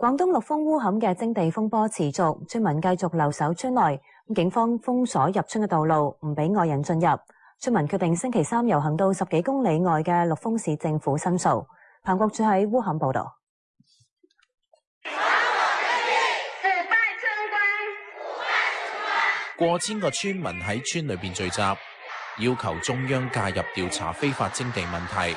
广东陆丰乌坎嘅征地风波持续，村民继续留守村内，警方封锁入村嘅道路，唔俾外人进入。村民决定星期三游行到十几公里外嘅陆丰市政府申诉。彭国柱喺乌坎报道。过千个村民喺村里边聚集，要求中央介入调查非法征地问题。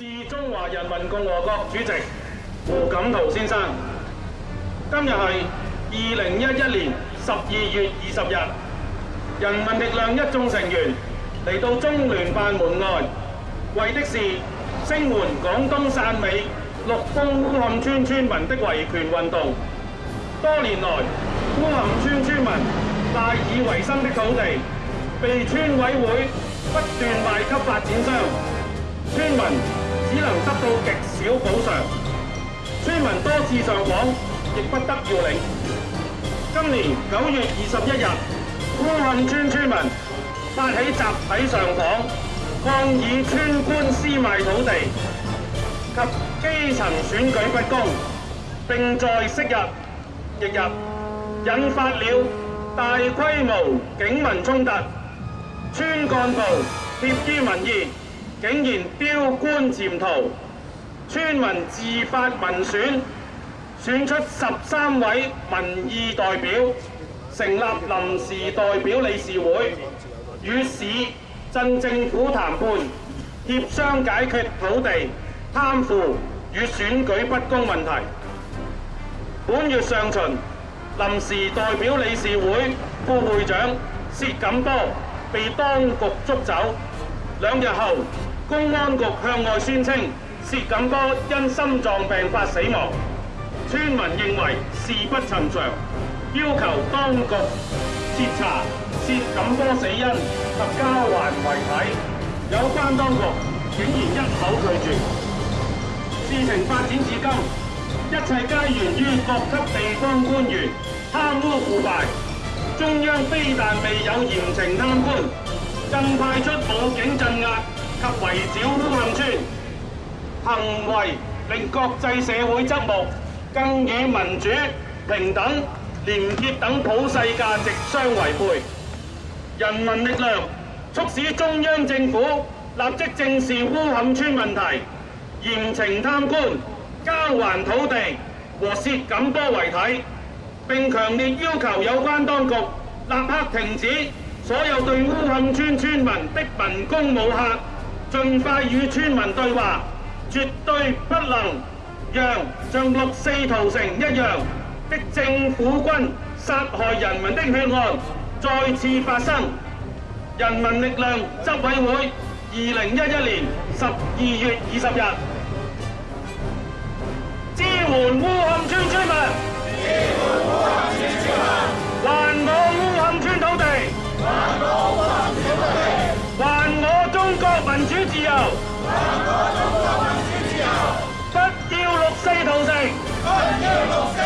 是中华人民共和国主席胡锦涛先生。今日系二零一一年十二月二十日，人民力量一众成员嚟到中联办门外，为的是声援广东汕尾陆丰乌坎村村民的维权运动。多年来，乌坎村村民赖以为生的土地，被村委会不断卖给发展商。上訪亦不得要领。今年九月二十一日，乌杏村村民发起集体上访，抗议村官私卖土地及基层选举不公，并在昔日亦日引发了大规模警民冲突。村干部撇于民意，竟然标官潜逃，村民自发民选。選出十三位民意代表，成立臨時代表理事會，與市鎮政府談判，協商解決土地、貪腐與選舉不公問題。本月上旬，臨時代表理事會副會長薛錦波被當局捉走，兩日後，公安局向外宣稱薛錦波因心臟病發死亡。村民認為事不尋常，要求當局徹查涉锦多死因及交還遺體，有關當局竟然一口拒絕。事情發展至今，一切皆源於各級地方官員貪污腐敗，中央非但未有嚴懲贪官，更派出武警鎮壓及圍剿乌龙村，行為令國際社會侧目。更以民主、平等、廉洁等普世价值相违背。人民力量促使中央政府立即正视乌坎村问题，严惩贪官，交还土地和薛锦波遗体，并强烈要求有关当局立刻停止所有对乌坎村村民的民工武客，尽快与村民对话，绝对不能。让像六四屠城一样的政府军杀害人民的血案再次发生。人民力量执委会，二零一一年十二月二十日，支援乌坎村村民，支援乌坎村村民，还我乌坎村土地，还我坎土地，我中国民主自由，还我中国。Heroes